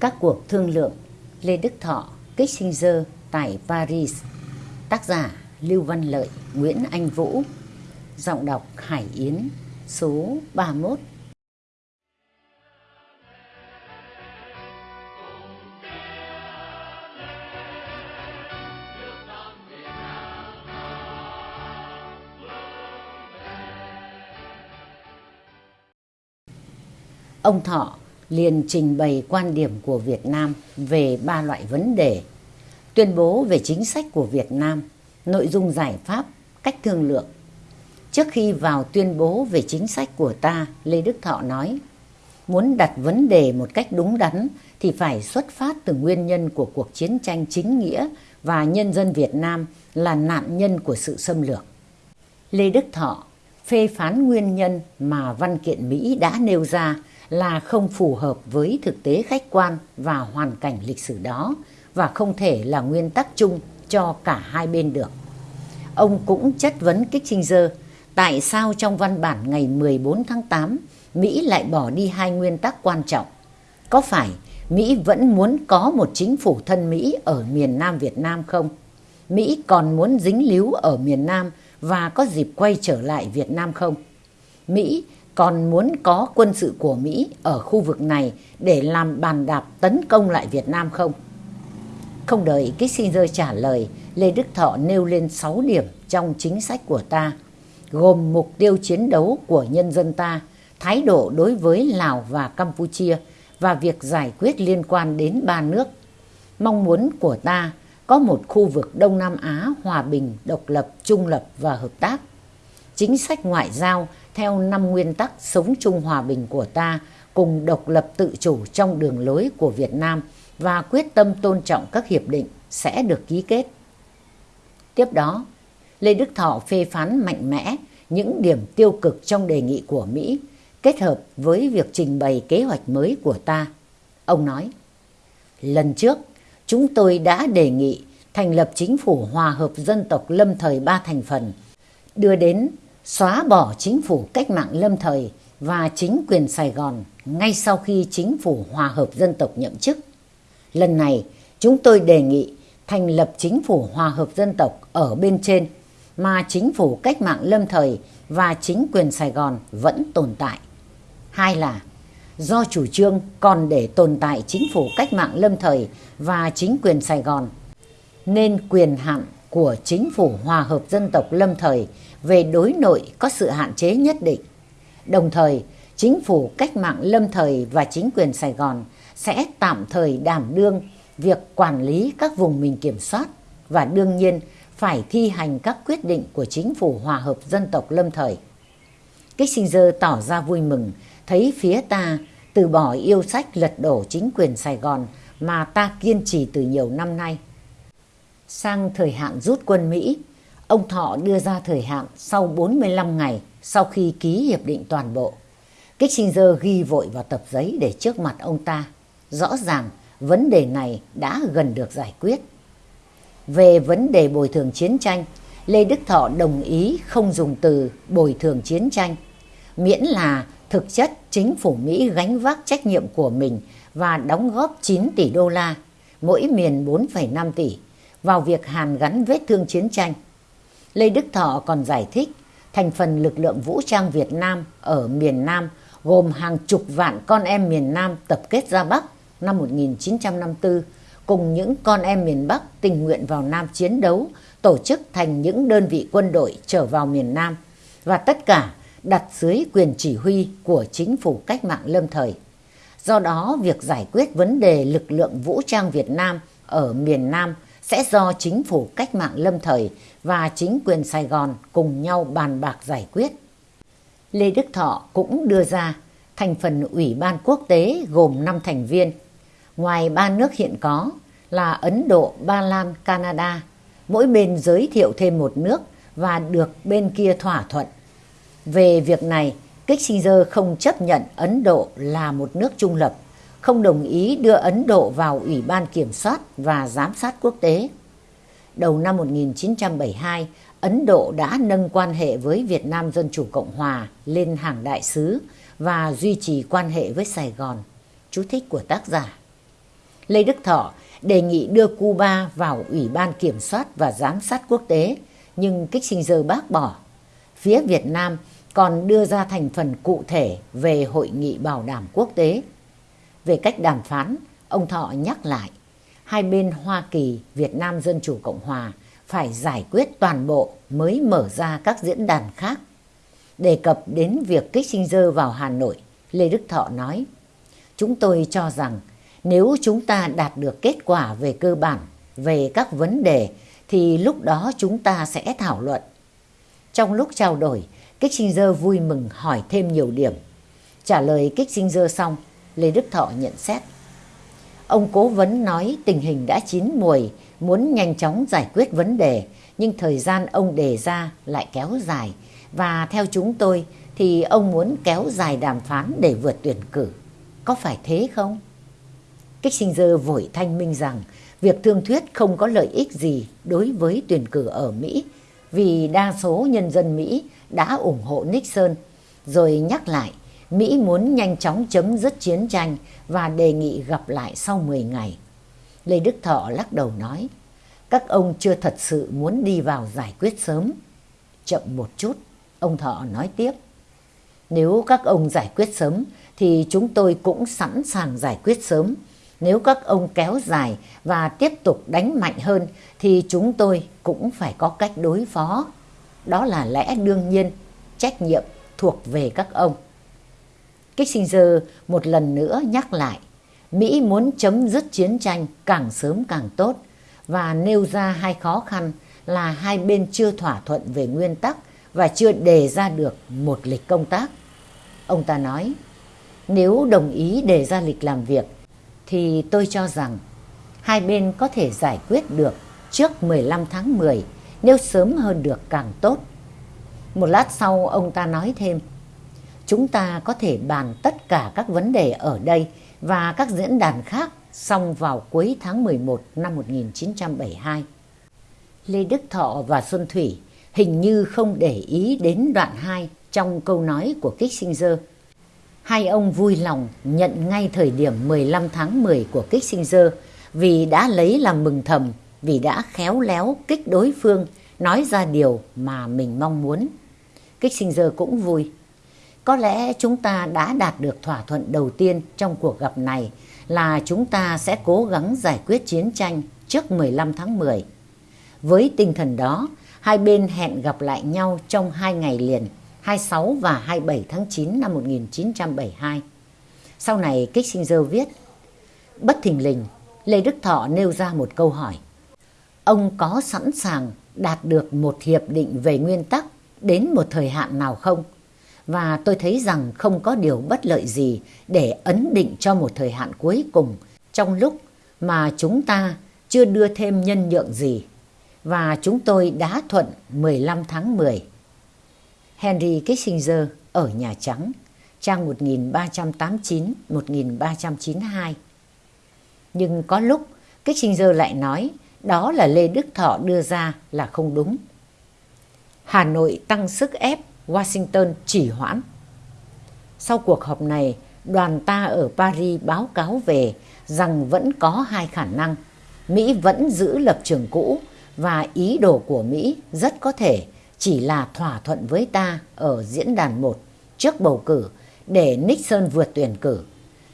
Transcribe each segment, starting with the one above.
Các cuộc thương lượng Lê Đức Thọ, Kissinger tại Paris. Tác giả Lưu Văn Lợi, Nguyễn Anh Vũ. Giọng đọc Hải Yến Số 31 Ông Thọ liền trình bày quan điểm của Việt Nam về ba loại vấn đề. Tuyên bố về chính sách của Việt Nam, nội dung giải pháp, cách thương lượng. Trước khi vào tuyên bố về chính sách của ta, Lê Đức Thọ nói, muốn đặt vấn đề một cách đúng đắn thì phải xuất phát từ nguyên nhân của cuộc chiến tranh chính nghĩa và nhân dân Việt Nam là nạn nhân của sự xâm lược. Lê Đức Thọ phê phán nguyên nhân mà văn kiện Mỹ đã nêu ra là không phù hợp với thực tế khách quan và hoàn cảnh lịch sử đó, và không thể là nguyên tắc chung cho cả hai bên được. Ông cũng chất vấn Kissinger, tại sao trong văn bản ngày 14 tháng 8 Mỹ lại bỏ đi hai nguyên tắc quan trọng. Có phải Mỹ vẫn muốn có một chính phủ thân Mỹ ở miền Nam Việt Nam không? Mỹ còn muốn dính líu ở miền Nam và có dịp quay trở lại Việt Nam không? Mỹ còn muốn có quân sự của Mỹ ở khu vực này để làm bàn đạp tấn công lại Việt Nam không? Không đợi Kissinger trả lời, Lê Đức Thọ nêu lên 6 điểm trong chính sách của ta, gồm mục tiêu chiến đấu của nhân dân ta, thái độ đối với Lào và Campuchia và việc giải quyết liên quan đến ba nước. Mong muốn của ta có một khu vực Đông Nam Á hòa bình, độc lập, trung lập và hợp tác. Chính sách ngoại giao theo năm nguyên tắc sống chung hòa bình của ta cùng độc lập tự chủ trong đường lối của Việt Nam và quyết tâm tôn trọng các hiệp định sẽ được ký kết. Tiếp đó, Lê Đức Thọ phê phán mạnh mẽ những điểm tiêu cực trong đề nghị của Mỹ kết hợp với việc trình bày kế hoạch mới của ta. Ông nói, lần trước chúng tôi đã đề nghị thành lập chính phủ hòa hợp dân tộc lâm thời ba thành phần, đưa đến xóa bỏ chính phủ cách mạng lâm thời và chính quyền Sài Gòn ngay sau khi chính phủ hòa hợp dân tộc nhậm chức. Lần này, chúng tôi đề nghị thành lập chính phủ hòa hợp dân tộc ở bên trên mà chính phủ cách mạng lâm thời và chính quyền Sài Gòn vẫn tồn tại. Hai là do chủ trương còn để tồn tại chính phủ cách mạng lâm thời và chính quyền Sài Gòn nên quyền hạn của chính phủ hòa hợp dân tộc lâm thời về đối nội có sự hạn chế nhất định. Đồng thời, chính phủ cách mạng lâm thời và chính quyền Sài Gòn sẽ tạm thời đảm đương việc quản lý các vùng mình kiểm soát và đương nhiên phải thi hành các quyết định của chính phủ hòa hợp dân tộc lâm thời. Kissinger tỏ ra vui mừng thấy phía ta từ bỏ yêu sách lật đổ chính quyền Sài Gòn mà ta kiên trì từ nhiều năm nay. Sang thời hạn rút quân Mỹ, ông Thọ đưa ra thời hạn sau 45 ngày sau khi ký hiệp định toàn bộ. Kissinger ghi vội vào tập giấy để trước mặt ông ta. Rõ ràng vấn đề này đã gần được giải quyết. Về vấn đề bồi thường chiến tranh, Lê Đức Thọ đồng ý không dùng từ bồi thường chiến tranh, miễn là thực chất chính phủ Mỹ gánh vác trách nhiệm của mình và đóng góp 9 tỷ đô la, mỗi miền 4,5 tỷ, vào việc hàn gắn vết thương chiến tranh. Lê Đức Thọ còn giải thích thành phần lực lượng vũ trang Việt Nam ở miền Nam gồm hàng chục vạn con em miền Nam tập kết ra Bắc năm 1954 cùng những con em miền Bắc tình nguyện vào Nam chiến đấu tổ chức thành những đơn vị quân đội trở vào miền Nam và tất cả đặt dưới quyền chỉ huy của chính phủ cách mạng lâm thời. Do đó, việc giải quyết vấn đề lực lượng vũ trang Việt Nam ở miền Nam sẽ do chính phủ cách mạng lâm thời và chính quyền Sài Gòn cùng nhau bàn bạc giải quyết. Lê Đức Thọ cũng đưa ra thành phần Ủy ban quốc tế gồm 5 thành viên. Ngoài ba nước hiện có là Ấn Độ, Ba Lan, Canada, mỗi bên giới thiệu thêm một nước và được bên kia thỏa thuận. Về việc này, Kissinger không chấp nhận Ấn Độ là một nước trung lập không đồng ý đưa Ấn Độ vào Ủy ban Kiểm soát và Giám sát Quốc tế. Đầu năm 1972, Ấn Độ đã nâng quan hệ với Việt Nam Dân Chủ Cộng Hòa lên hàng đại sứ và duy trì quan hệ với Sài Gòn. Chú thích của tác giả. Lê Đức Thọ đề nghị đưa Cuba vào Ủy ban Kiểm soát và Giám sát Quốc tế, nhưng Kissinger bác bỏ. Phía Việt Nam còn đưa ra thành phần cụ thể về Hội nghị Bảo đảm Quốc tế. Về cách đàm phán, ông Thọ nhắc lại, hai bên Hoa Kỳ, Việt Nam Dân Chủ Cộng Hòa phải giải quyết toàn bộ mới mở ra các diễn đàn khác. Đề cập đến việc Kissinger vào Hà Nội, Lê Đức Thọ nói, Chúng tôi cho rằng nếu chúng ta đạt được kết quả về cơ bản, về các vấn đề, thì lúc đó chúng ta sẽ thảo luận. Trong lúc trao đổi, Kissinger vui mừng hỏi thêm nhiều điểm. Trả lời Kissinger xong, Lê Đức Thọ nhận xét. Ông cố vấn nói tình hình đã chín mùi, muốn nhanh chóng giải quyết vấn đề, nhưng thời gian ông đề ra lại kéo dài. Và theo chúng tôi thì ông muốn kéo dài đàm phán để vượt tuyển cử. Có phải thế không? Kissinger vội thanh minh rằng việc thương thuyết không có lợi ích gì đối với tuyển cử ở Mỹ vì đa số nhân dân Mỹ đã ủng hộ Nixon, rồi nhắc lại Mỹ muốn nhanh chóng chấm dứt chiến tranh và đề nghị gặp lại sau 10 ngày. Lê Đức Thọ lắc đầu nói, các ông chưa thật sự muốn đi vào giải quyết sớm. Chậm một chút, ông Thọ nói tiếp. Nếu các ông giải quyết sớm thì chúng tôi cũng sẵn sàng giải quyết sớm. Nếu các ông kéo dài và tiếp tục đánh mạnh hơn thì chúng tôi cũng phải có cách đối phó. Đó là lẽ đương nhiên, trách nhiệm thuộc về các ông. Kissinger một lần nữa nhắc lại, Mỹ muốn chấm dứt chiến tranh càng sớm càng tốt và nêu ra hai khó khăn là hai bên chưa thỏa thuận về nguyên tắc và chưa đề ra được một lịch công tác. Ông ta nói, nếu đồng ý đề ra lịch làm việc thì tôi cho rằng hai bên có thể giải quyết được trước 15 tháng 10 nếu sớm hơn được càng tốt. Một lát sau ông ta nói thêm, chúng ta có thể bàn tất cả các vấn đề ở đây và các diễn đàn khác xong vào cuối tháng 11 năm 1972. Lê Đức Thọ và Xuân Thủy hình như không để ý đến đoạn 2 trong câu nói của Kissinger. Hai ông vui lòng nhận ngay thời điểm 15 tháng 10 của Kissinger vì đã lấy làm mừng thầm, vì đã khéo léo kích đối phương nói ra điều mà mình mong muốn. Kissinger cũng vui. Có lẽ chúng ta đã đạt được thỏa thuận đầu tiên trong cuộc gặp này là chúng ta sẽ cố gắng giải quyết chiến tranh trước 15 tháng 10. Với tinh thần đó, hai bên hẹn gặp lại nhau trong hai ngày liền, 26 và 27 tháng 9 năm 1972. Sau này Kissinger viết, bất thình lình, Lê Đức Thọ nêu ra một câu hỏi. Ông có sẵn sàng đạt được một hiệp định về nguyên tắc đến một thời hạn nào không? Và tôi thấy rằng không có điều bất lợi gì để ấn định cho một thời hạn cuối cùng trong lúc mà chúng ta chưa đưa thêm nhân nhượng gì. Và chúng tôi đã thuận 15 tháng 10. Henry Kissinger ở Nhà Trắng, trang 1389-1392. Nhưng có lúc Kissinger lại nói đó là Lê Đức Thọ đưa ra là không đúng. Hà Nội tăng sức ép, Washington chỉ hoãn. Sau cuộc họp này, đoàn ta ở Paris báo cáo về rằng vẫn có hai khả năng. Mỹ vẫn giữ lập trường cũ và ý đồ của Mỹ rất có thể chỉ là thỏa thuận với ta ở diễn đàn 1 trước bầu cử để Nixon vượt tuyển cử.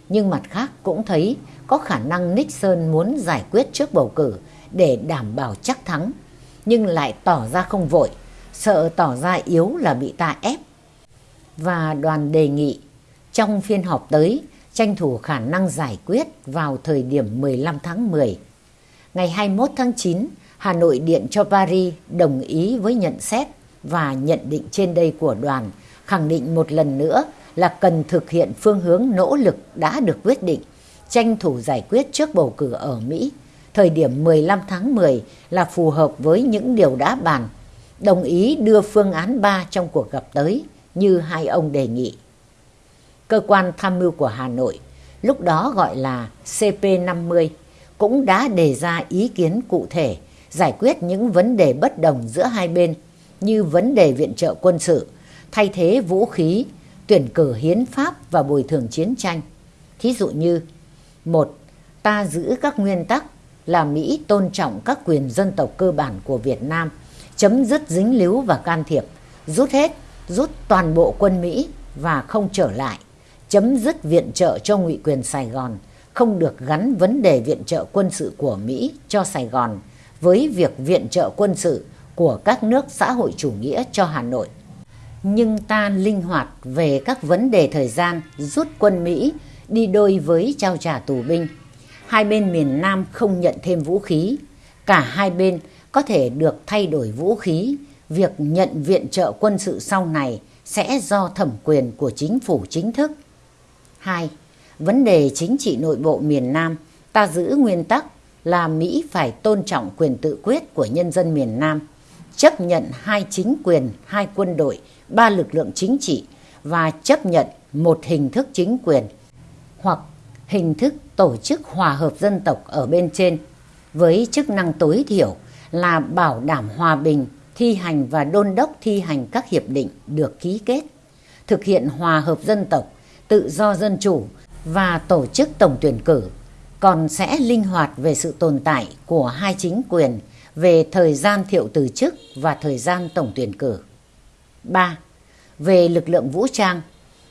Nhưng mặt khác cũng thấy có khả năng Nixon muốn giải quyết trước bầu cử để đảm bảo chắc thắng, nhưng lại tỏ ra không vội, sợ tỏ ra yếu là bị ta ép. Và đoàn đề nghị trong phiên họp tới tranh thủ khả năng giải quyết vào thời điểm 15 tháng 10. Ngày 21 tháng 9, Hà Nội điện cho Paris đồng ý với nhận xét và nhận định trên đây của đoàn, khẳng định một lần nữa là cần thực hiện phương hướng nỗ lực đã được quyết định, tranh thủ giải quyết trước bầu cử ở Mỹ thời điểm 15 tháng 10 là phù hợp với những điều đã bàn, đồng ý đưa phương án 3 trong cuộc gặp tới như hai ông đề nghị. Cơ quan tham mưu của Hà Nội, lúc đó gọi là CP50, cũng đã đề ra ý kiến cụ thể giải quyết những vấn đề bất đồng giữa hai bên như vấn đề viện trợ quân sự, thay thế vũ khí, tuyển cử hiến pháp và bồi thường chiến tranh. Thí dụ như một ta giữ các nguyên tắc là Mỹ tôn trọng các quyền dân tộc cơ bản của Việt Nam, chấm dứt dính líu và can thiệp, rút hết, rút toàn bộ quân Mỹ và không trở lại, chấm dứt viện trợ cho ngụy quyền Sài Gòn, không được gắn vấn đề viện trợ quân sự của Mỹ cho Sài Gòn với việc viện trợ quân sự của các nước xã hội chủ nghĩa cho Hà Nội. Nhưng ta linh hoạt về các vấn đề thời gian rút quân Mỹ đi đôi với trao trả tù binh. Hai bên miền Nam không nhận thêm vũ khí. Cả hai bên có thể được thay đổi vũ khí. Việc nhận viện trợ quân sự sau này sẽ do thẩm quyền của chính phủ chính thức. 2. Vấn đề chính trị nội bộ miền Nam ta giữ nguyên tắc là Mỹ phải tôn trọng quyền tự quyết của nhân dân miền Nam, chấp nhận hai chính quyền, hai quân đội, ba lực lượng chính trị và chấp nhận một hình thức chính quyền hoặc hình thức tổ chức hòa hợp dân tộc ở bên trên với chức năng tối thiểu là bảo đảm hòa bình, thi hành và đôn đốc thi hành các hiệp định được ký kết, thực hiện hòa hợp dân tộc, tự do dân chủ và tổ chức tổng tuyển cử, còn sẽ linh hoạt về sự tồn tại của hai chính quyền về thời gian thiệu từ chức và thời gian tổng tuyển cử. 3. Về lực lượng vũ trang,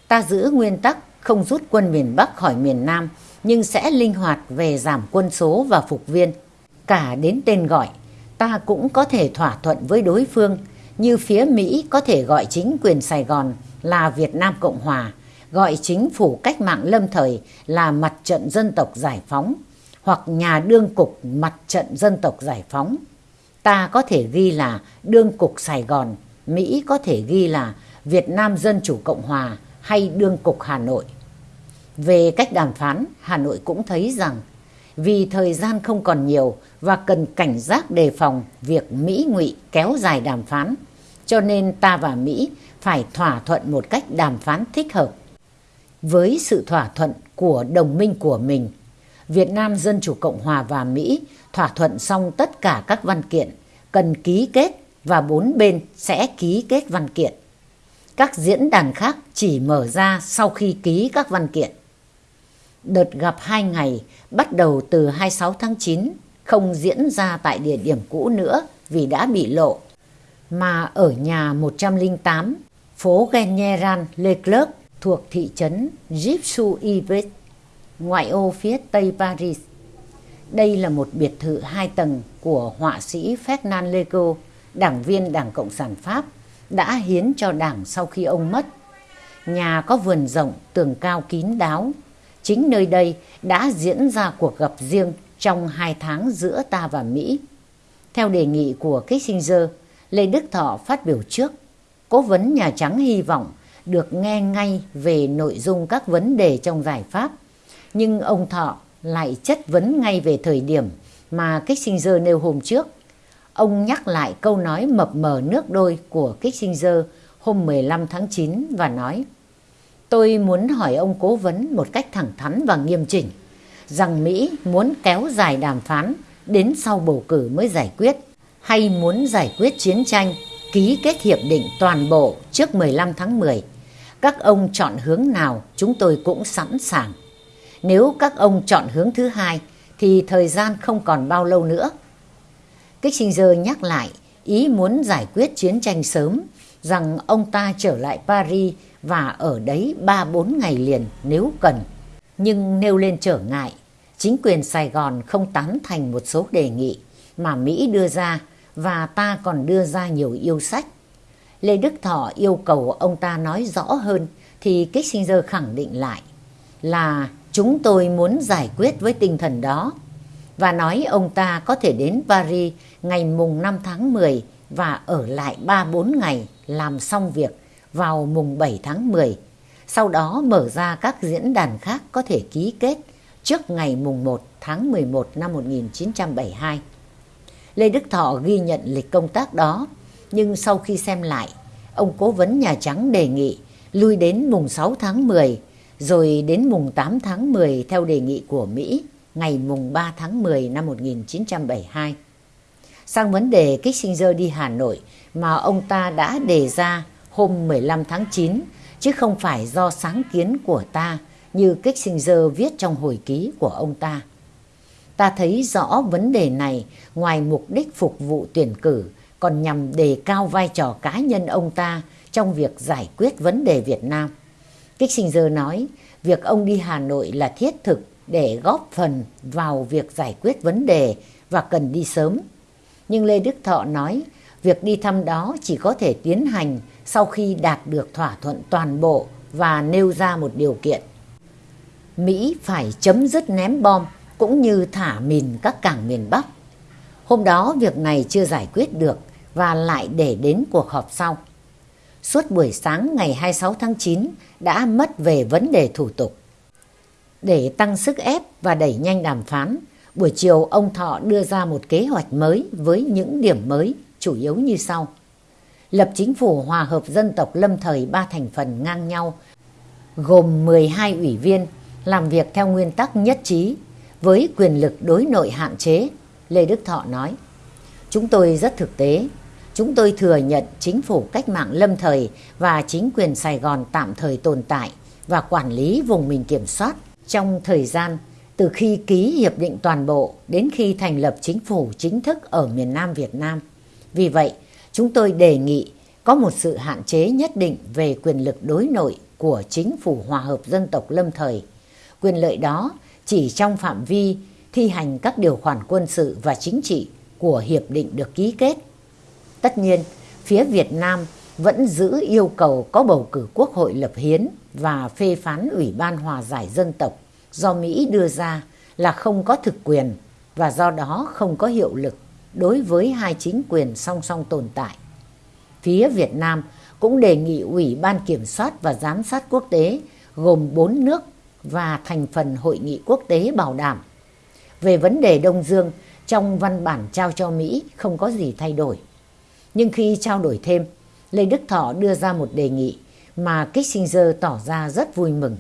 ta giữ nguyên tắc không rút quân miền Bắc khỏi miền Nam nhưng sẽ linh hoạt về giảm quân số và phục viên. Cả đến tên gọi, ta cũng có thể thỏa thuận với đối phương như phía Mỹ có thể gọi chính quyền Sài Gòn là Việt Nam Cộng Hòa, gọi chính phủ cách mạng lâm thời là Mặt trận Dân tộc Giải phóng hoặc nhà đương cục Mặt trận Dân tộc Giải phóng. Ta có thể ghi là đương cục Sài Gòn, Mỹ có thể ghi là Việt Nam Dân Chủ Cộng Hòa hay đương cục Hà Nội. Về cách đàm phán, Hà Nội cũng thấy rằng vì thời gian không còn nhiều và cần cảnh giác đề phòng việc Mỹ ngụy kéo dài đàm phán, cho nên ta và Mỹ phải thỏa thuận một cách đàm phán thích hợp. Với sự thỏa thuận của đồng minh của mình, Việt Nam Dân Chủ Cộng Hòa và Mỹ thỏa thuận xong tất cả các văn kiện cần ký kết và bốn bên sẽ ký kết văn kiện. Các diễn đàn khác chỉ mở ra sau khi ký các văn kiện. Đợt gặp hai ngày bắt đầu từ 26 tháng 9 không diễn ra tại địa điểm cũ nữa vì đã bị lộ, mà ở nhà 108, phố Genyeran Leclerc thuộc thị trấn Gipsu Yves, ngoại ô phía tây Paris. Đây là một biệt thự hai tầng của họa sĩ Fernand Lego, đảng viên Đảng Cộng sản Pháp, đã hiến cho đảng sau khi ông mất. Nhà có vườn rộng, tường cao kín đáo. Chính nơi đây đã diễn ra cuộc gặp riêng trong hai tháng giữa ta và Mỹ. Theo đề nghị của Kissinger, Lê Đức Thọ phát biểu trước, cố vấn Nhà Trắng hy vọng được nghe ngay về nội dung các vấn đề trong giải pháp. Nhưng ông Thọ lại chất vấn ngay về thời điểm mà Kissinger nêu hôm trước. Ông nhắc lại câu nói mập mờ nước đôi của Kissinger hôm 15 tháng 9 và nói Tôi muốn hỏi ông cố vấn một cách thẳng thắn và nghiêm chỉnh, rằng Mỹ muốn kéo dài đàm phán đến sau bầu cử mới giải quyết, hay muốn giải quyết chiến tranh, ký kết hiệp định toàn bộ trước 15 tháng 10. Các ông chọn hướng nào chúng tôi cũng sẵn sàng. Nếu các ông chọn hướng thứ hai, thì thời gian không còn bao lâu nữa. Kissinger nhắc lại ý muốn giải quyết chiến tranh sớm rằng ông ta trở lại Paris và ở đấy 3-4 ngày liền nếu cần. Nhưng nêu lên trở ngại, chính quyền Sài Gòn không tán thành một số đề nghị mà Mỹ đưa ra và ta còn đưa ra nhiều yêu sách. Lê Đức Thọ yêu cầu ông ta nói rõ hơn thì Kissinger khẳng định lại là chúng tôi muốn giải quyết với tinh thần đó và nói ông ta có thể đến Paris ngày mùng 5 tháng 10 và ở lại 3-4 ngày làm xong việc vào mùng 7 tháng 10. Sau đó mở ra các diễn đàn khác có thể ký kết trước ngày mùng 1 tháng 11 năm 1972. Lê Đức Thọ ghi nhận lịch công tác đó, nhưng sau khi xem lại, ông cố vấn Nhà Trắng đề nghị lui đến mùng 6 tháng 10, rồi đến mùng 8 tháng 10 theo đề nghị của Mỹ, ngày mùng 3 tháng 10 năm 1972. Sang vấn đề Kissinger đi Hà Nội mà ông ta đã đề ra hôm 15 tháng 9, chứ không phải do sáng kiến của ta như Kissinger viết trong hồi ký của ông ta. Ta thấy rõ vấn đề này ngoài mục đích phục vụ tuyển cử còn nhằm đề cao vai trò cá nhân ông ta trong việc giải quyết vấn đề Việt Nam. Kissinger nói việc ông đi Hà Nội là thiết thực để góp phần vào việc giải quyết vấn đề và cần đi sớm. Nhưng Lê Đức Thọ nói việc đi thăm đó chỉ có thể tiến hành sau khi đạt được thỏa thuận toàn bộ và nêu ra một điều kiện. Mỹ phải chấm dứt ném bom cũng như thả mìn các cảng miền Bắc. Hôm đó việc này chưa giải quyết được và lại để đến cuộc họp sau. Suốt buổi sáng ngày 26 tháng 9 đã mất về vấn đề thủ tục. Để tăng sức ép và đẩy nhanh đàm phán, buổi chiều ông Thọ đưa ra một kế hoạch mới với những điểm mới chủ yếu như sau. Lập chính phủ hòa hợp dân tộc lâm thời ba thành phần ngang nhau, gồm 12 ủy viên, làm việc theo nguyên tắc nhất trí, với quyền lực đối nội hạn chế, Lê Đức Thọ nói. Chúng tôi rất thực tế, chúng tôi thừa nhận chính phủ cách mạng lâm thời và chính quyền Sài Gòn tạm thời tồn tại và quản lý vùng mình kiểm soát trong thời gian từ khi ký hiệp định toàn bộ đến khi thành lập chính phủ chính thức ở miền Nam Việt Nam. Vì vậy, chúng tôi đề nghị có một sự hạn chế nhất định về quyền lực đối nội của chính phủ hòa hợp dân tộc lâm thời. Quyền lợi đó chỉ trong phạm vi thi hành các điều khoản quân sự và chính trị của hiệp định được ký kết. Tất nhiên, phía Việt Nam vẫn giữ yêu cầu có bầu cử quốc hội lập hiến và phê phán Ủy ban Hòa giải dân tộc do Mỹ đưa ra là không có thực quyền và do đó không có hiệu lực đối với hai chính quyền song song tồn tại. Phía Việt Nam cũng đề nghị Ủy ban Kiểm soát và Giám sát quốc tế gồm 4 nước và thành phần hội nghị quốc tế bảo đảm. Về vấn đề Đông Dương, trong văn bản trao cho Mỹ không có gì thay đổi. Nhưng khi trao đổi thêm, Lê Đức Thọ đưa ra một đề nghị mà Kissinger tỏ ra rất vui mừng.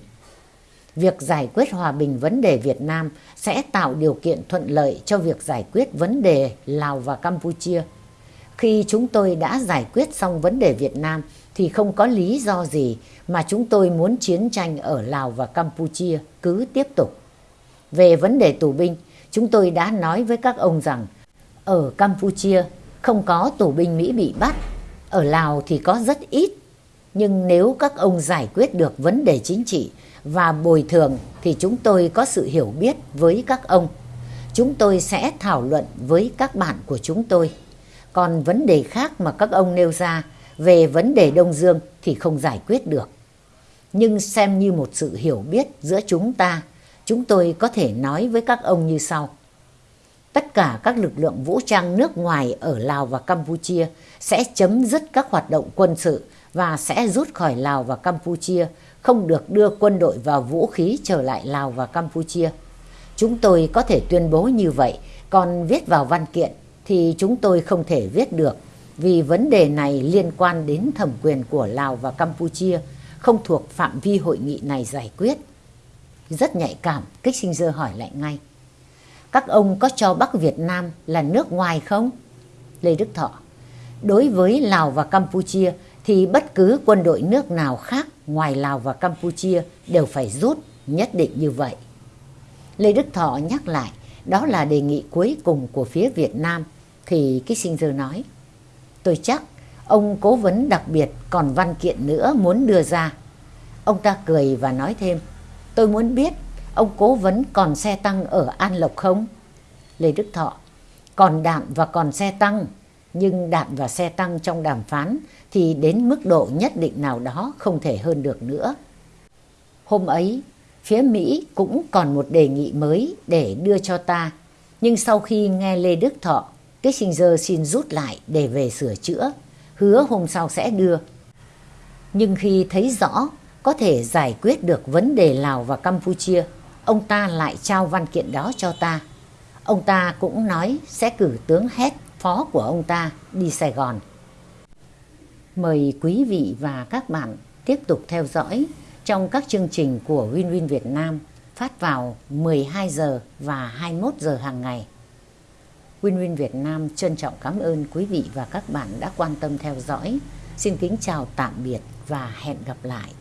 Việc giải quyết hòa bình vấn đề Việt Nam sẽ tạo điều kiện thuận lợi cho việc giải quyết vấn đề Lào và Campuchia. Khi chúng tôi đã giải quyết xong vấn đề Việt Nam thì không có lý do gì mà chúng tôi muốn chiến tranh ở Lào và Campuchia cứ tiếp tục. Về vấn đề tù binh, chúng tôi đã nói với các ông rằng ở Campuchia không có tù binh Mỹ bị bắt, ở Lào thì có rất ít. Nhưng nếu các ông giải quyết được vấn đề chính trị và bồi thường thì chúng tôi có sự hiểu biết với các ông. Chúng tôi sẽ thảo luận với các bạn của chúng tôi. Còn vấn đề khác mà các ông nêu ra về vấn đề Đông Dương thì không giải quyết được. Nhưng xem như một sự hiểu biết giữa chúng ta, chúng tôi có thể nói với các ông như sau. Tất cả các lực lượng vũ trang nước ngoài ở Lào và Campuchia sẽ chấm dứt các hoạt động quân sự và sẽ rút khỏi Lào và Campuchia, không được đưa quân đội và vũ khí trở lại Lào và Campuchia. Chúng tôi có thể tuyên bố như vậy, còn viết vào văn kiện thì chúng tôi không thể viết được vì vấn đề này liên quan đến thẩm quyền của Lào và Campuchia, không thuộc phạm vi hội nghị này giải quyết. Rất nhạy cảm, Kissinger hỏi lại ngay. Các ông có cho Bắc Việt Nam là nước ngoài không? Lê Đức Thọ. Đối với Lào và Campuchia thì bất cứ quân đội nước nào khác ngoài Lào và Campuchia đều phải rút, nhất định như vậy. Lê Đức Thọ nhắc lại, đó là đề nghị cuối cùng của phía Việt Nam, thì Kissinger nói. Tôi chắc ông cố vấn đặc biệt còn văn kiện nữa muốn đưa ra. Ông ta cười và nói thêm, tôi muốn biết ông cố vấn còn xe tăng ở An Lộc không? Lê Đức Thọ, còn đạn và còn xe tăng, nhưng đạn và xe tăng trong đàm phán thì đến mức độ nhất định nào đó không thể hơn được nữa. Hôm ấy, phía Mỹ cũng còn một đề nghị mới để đưa cho ta, nhưng sau khi nghe Lê Đức Thọ Kissinger xin rút lại để về sửa chữa, hứa hôm sau sẽ đưa. Nhưng khi thấy rõ có thể giải quyết được vấn đề Lào và Campuchia, ông ta lại trao văn kiện đó cho ta. Ông ta cũng nói sẽ cử tướng Hét, phó của ông ta, đi Sài Gòn. Mời quý vị và các bạn tiếp tục theo dõi trong các chương trình của Win Win Việt Nam phát vào 12 giờ và 21 giờ hàng ngày. Win Win Việt Nam trân trọng cảm ơn quý vị và các bạn đã quan tâm theo dõi. Xin kính chào tạm biệt và hẹn gặp lại.